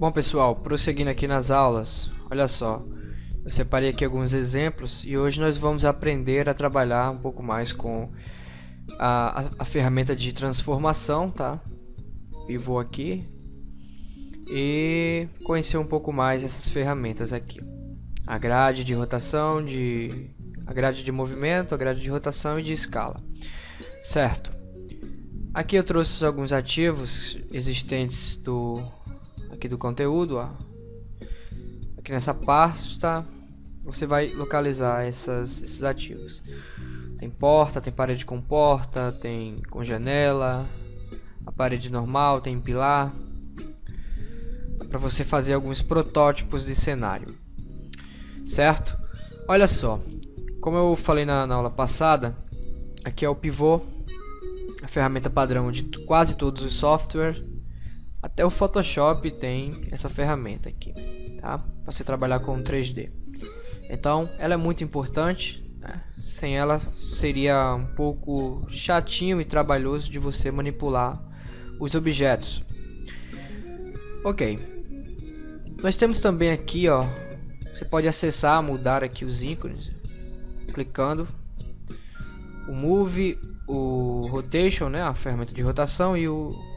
Bom pessoal, prosseguindo aqui nas aulas, olha só, eu separei aqui alguns exemplos e hoje nós vamos aprender a trabalhar um pouco mais com a, a, a ferramenta de transformação, tá? Pivô aqui e conhecer um pouco mais essas ferramentas aqui. A grade de rotação, de, a grade de movimento, a grade de rotação e de escala. Certo. Aqui eu trouxe alguns ativos existentes do aqui do conteúdo, ó. Aqui nessa pasta você vai localizar essas, esses ativos. Tem porta, tem parede com porta, tem com janela, a parede normal, tem pilar. Para você fazer alguns protótipos de cenário. Certo? Olha só, como eu falei na, na aula passada, aqui é o pivô, a ferramenta padrão de quase todos os softwares até o Photoshop tem essa ferramenta aqui, tá? Para você trabalhar com 3D. Então, ela é muito importante. Né? Sem ela, seria um pouco chatinho e trabalhoso de você manipular os objetos. Ok. Nós temos também aqui, ó. Você pode acessar, mudar aqui os ícones, clicando. O Move, o Rotation, né? A ferramenta de rotação e o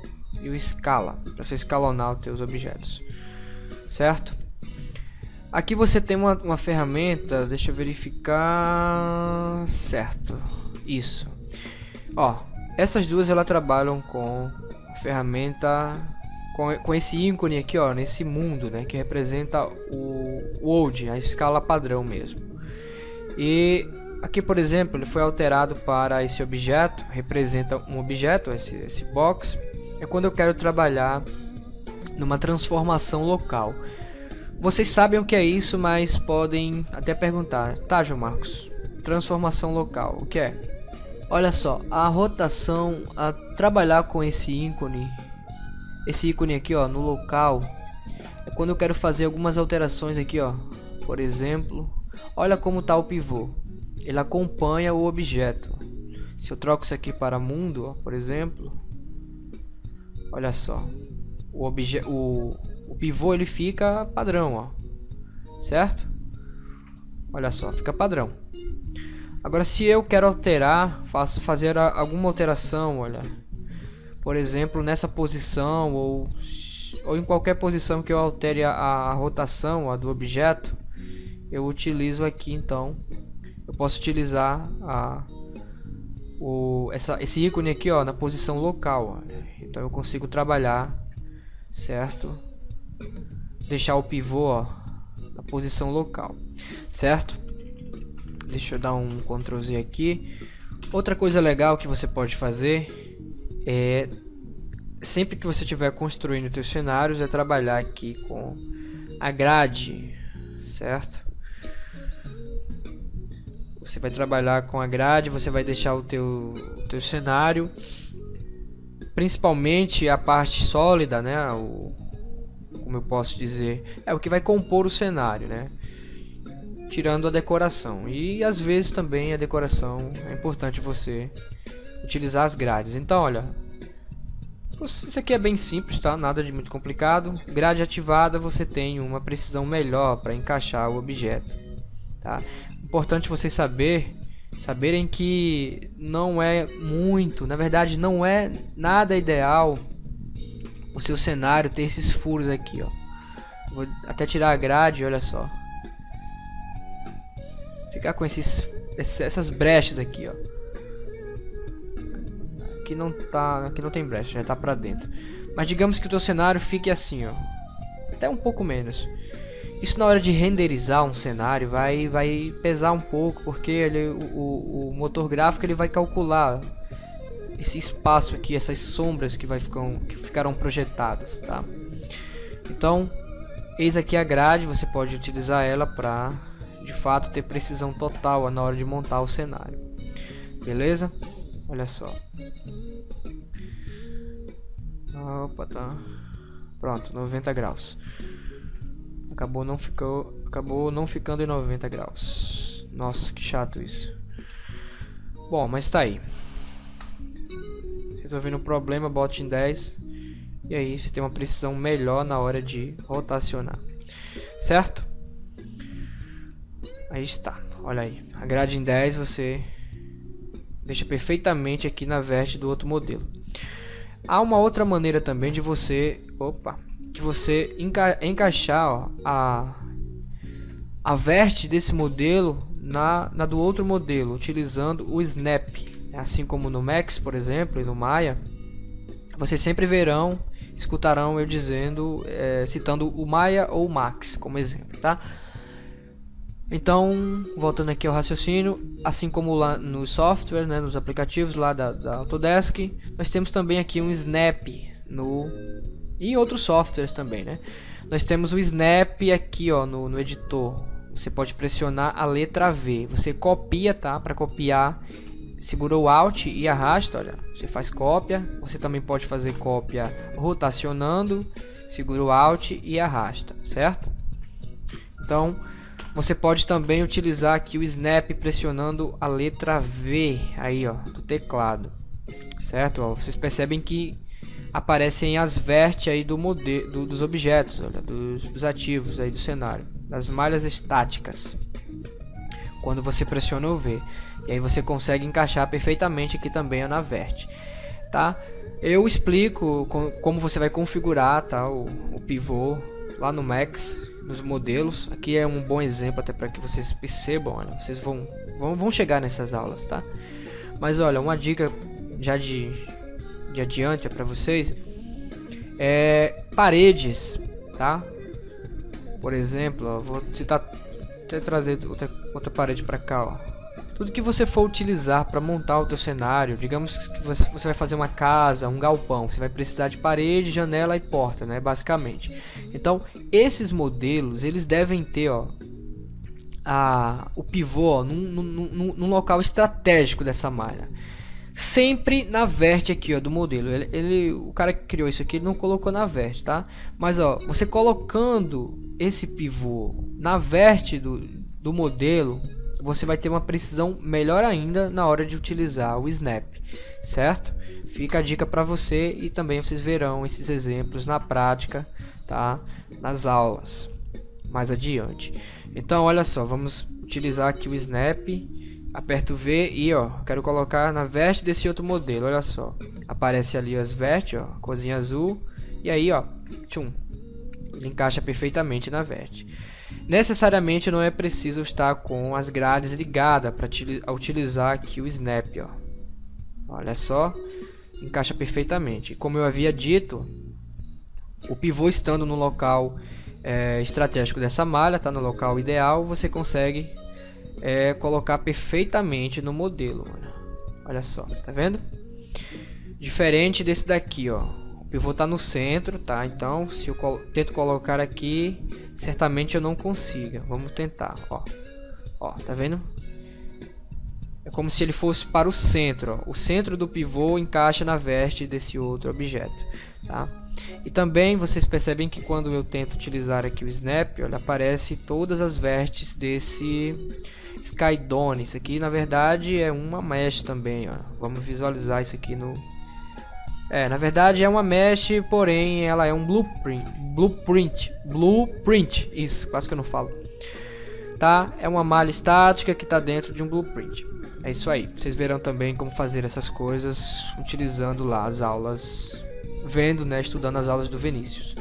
e o escala, para você escalonar os teus objetos, certo? Aqui você tem uma, uma ferramenta, deixa eu verificar, certo, isso. Ó, essas duas elas trabalham com a ferramenta, com, com esse ícone aqui, ó, nesse mundo, né, que representa o world, a escala padrão mesmo. E aqui, por exemplo, ele foi alterado para esse objeto, representa um objeto, esse, esse box, é quando eu quero trabalhar numa transformação local. Vocês sabem o que é isso, mas podem até perguntar, tá João Marcos, transformação local, o que é? Olha só, a rotação, a trabalhar com esse ícone, esse ícone aqui ó, no local, é quando eu quero fazer algumas alterações aqui ó, por exemplo, olha como está o pivô, ele acompanha o objeto. Se eu troco isso aqui para mundo, ó, por exemplo, Olha só. O, obje o, o pivô ele fica padrão, ó. Certo? Olha só, fica padrão. Agora se eu quero alterar, faço fazer a, alguma alteração, olha. Por exemplo, nessa posição ou ou em qualquer posição que eu altere a, a rotação a do objeto, eu utilizo aqui então. Eu posso utilizar a o, essa, esse ícone aqui ó, na posição local. Ó. Então eu consigo trabalhar, certo? Deixar o pivô ó, na posição local, certo? Deixa eu dar um Ctrl Z aqui. Outra coisa legal que você pode fazer é sempre que você estiver construindo seus cenários é trabalhar aqui com a grade, certo? Você vai trabalhar com a grade, você vai deixar o teu, o teu cenário, principalmente a parte sólida, né? O, como eu posso dizer, é o que vai compor o cenário, né? Tirando a decoração. E às vezes também a decoração é importante você utilizar as grades. Então, olha, isso aqui é bem simples, tá? Nada de muito complicado. Grade ativada, você tem uma precisão melhor para encaixar o objeto, tá? Importante vocês saber, saberem que não é muito, na verdade não é nada ideal o seu cenário ter esses furos aqui, ó. Vou até tirar a grade, olha só. Ficar com esses essas brechas aqui, ó. Aqui não tá, aqui não tem brecha, já tá para dentro. Mas digamos que o teu cenário fique assim, ó. Até um pouco menos. Isso na hora de renderizar um cenário vai, vai pesar um pouco, porque ele, o, o motor gráfico ele vai calcular esse espaço aqui, essas sombras que, vai ficar, que ficaram projetadas, tá? Então, eis aqui a grade, você pode utilizar ela para, de fato, ter precisão total na hora de montar o cenário. Beleza? Olha só. Opa, tá. Pronto, 90 graus. Acabou não ficou, acabou não ficando em 90 graus. Nossa, que chato isso. Bom, mas tá aí. Resolvendo o problema, bote em 10. e aí você tem uma precisão melhor na hora de rotacionar, certo? Aí está, olha aí, a grade em 10 você deixa perfeitamente aqui na veste do outro modelo. Há uma outra maneira também de você, opa, de você enca encaixar ó, a a veste desse modelo na, na do outro modelo, utilizando o Snap. Assim como no Max, por exemplo, e no Maya, vocês sempre verão, escutarão eu dizendo, é, citando o Maya ou o Max como exemplo, tá? Então, voltando aqui ao raciocínio, assim como lá no software, né, nos aplicativos lá da, da Autodesk, nós temos também aqui um Snap no e outros softwares também, né? Nós temos o Snap aqui, ó, no, no editor. Você pode pressionar a letra V. Você copia, tá? Para copiar, segura o Alt e arrasta, olha. Você faz cópia. Você também pode fazer cópia rotacionando, segura o Alt e arrasta, certo? Então, você pode também utilizar aqui o Snap pressionando a letra V aí, ó, do teclado. Certo? Ó, vocês percebem que aparecem as vértices aí do modelo do, dos objetos, olha, dos, dos ativos aí do cenário, das malhas estáticas. Quando você pressiona o V, e aí você consegue encaixar perfeitamente aqui também na vértice, tá? Eu explico como você vai configurar, tá, o, o pivô lá no Max nos modelos. Aqui é um bom exemplo até para que vocês percebam, olha, vocês vão, vão, vão chegar nessas aulas, tá? Mas olha, uma dica já de, de adiante é para vocês é paredes, tá? Por exemplo, ó, vou citar até trazer outra, outra parede para cá, ó. Tudo que você for utilizar para montar o teu cenário, digamos que você, vai fazer uma casa, um galpão, você vai precisar de parede, janela e porta, né, basicamente. Então, esses modelos, eles devem ter, ó, a, o pivô ó, num, num, num, local estratégico dessa malha. Sempre na verte aqui ó, do modelo. Ele, ele, o cara que criou isso aqui ele não colocou na verte, tá? Mas ó, você colocando esse pivô na verte do, do modelo, você vai ter uma precisão melhor ainda na hora de utilizar o Snap, certo? Fica a dica para você e também vocês verão esses exemplos na prática, tá? Nas aulas mais adiante. Então, olha só, vamos utilizar aqui o Snap, aperto V e ó, quero colocar na veste desse outro modelo, olha só. Aparece ali as vestes, ó, cozinha azul, e aí ó, tchum, ele encaixa perfeitamente na veste. Necessariamente não é preciso estar com as grades ligadas para utilizar aqui o Snap. Ó. Olha só, encaixa perfeitamente. Como eu havia dito, o pivô estando no local é, estratégico dessa malha, está no local ideal, você consegue é, colocar perfeitamente no modelo. Olha só, tá vendo? Diferente desse daqui, ó. O pivô está no centro, tá? Então, se eu tento colocar aqui, certamente eu não consiga. Vamos tentar, ó. Ó, tá vendo? É como se ele fosse para o centro, ó. O centro do pivô encaixa na veste desse outro objeto, tá? E também vocês percebem que quando eu tento utilizar aqui o Snap, olha, aparece todas as vestes desse Skydone. Isso aqui, na verdade, é uma mesh também, ó. Vamos visualizar isso aqui no é, na verdade é uma mesh, porém ela é um blueprint. Blueprint. Blueprint. Isso, quase que eu não falo. Tá? É uma malha estática que está dentro de um blueprint. É isso aí. Vocês verão também como fazer essas coisas utilizando lá as aulas, vendo, né, estudando as aulas do Vinícius.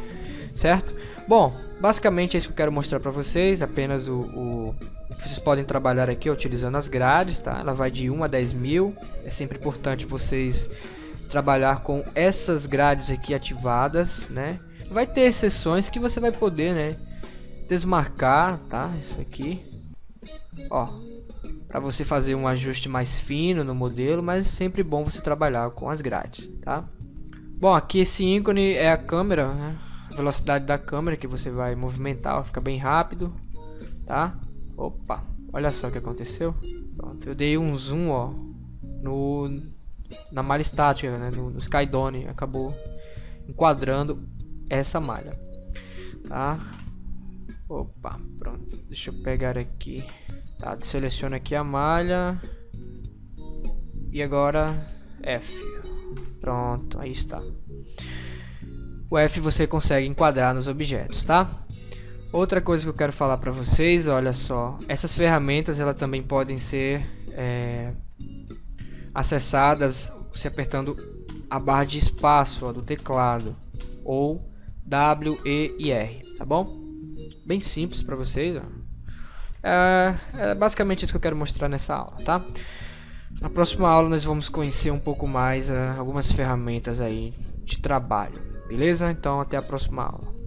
Certo? Bom, basicamente é isso que eu quero mostrar para vocês. Apenas o, o, vocês podem trabalhar aqui utilizando as grades, tá? Ela vai de 1 a 10 mil. É sempre importante vocês trabalhar com essas grades aqui ativadas, né? Vai ter exceções que você vai poder, né? Desmarcar, tá? Isso aqui, ó, para você fazer um ajuste mais fino no modelo, mas sempre bom você trabalhar com as grades, tá? Bom, aqui esse ícone é a câmera, né? A velocidade da câmera que você vai movimentar, ó, fica bem rápido, tá? Opa, olha só o que aconteceu. Pronto, eu dei um zoom, ó, no na malha estática, né, no, no Skydone, acabou enquadrando essa malha, tá? Opa, pronto, deixa eu pegar aqui, tá? Seleciona aqui a malha e agora F, pronto, aí está. o F você consegue enquadrar nos objetos, tá? Outra coisa que eu quero falar para vocês, olha só, essas ferramentas elas também podem ser é, acessadas se apertando a barra de espaço ó, do teclado ou W, E e R, tá bom? Bem simples para vocês. É, é basicamente isso que eu quero mostrar nessa aula, tá? Na próxima aula nós vamos conhecer um pouco mais uh, algumas ferramentas aí de trabalho, beleza? Então até a próxima aula.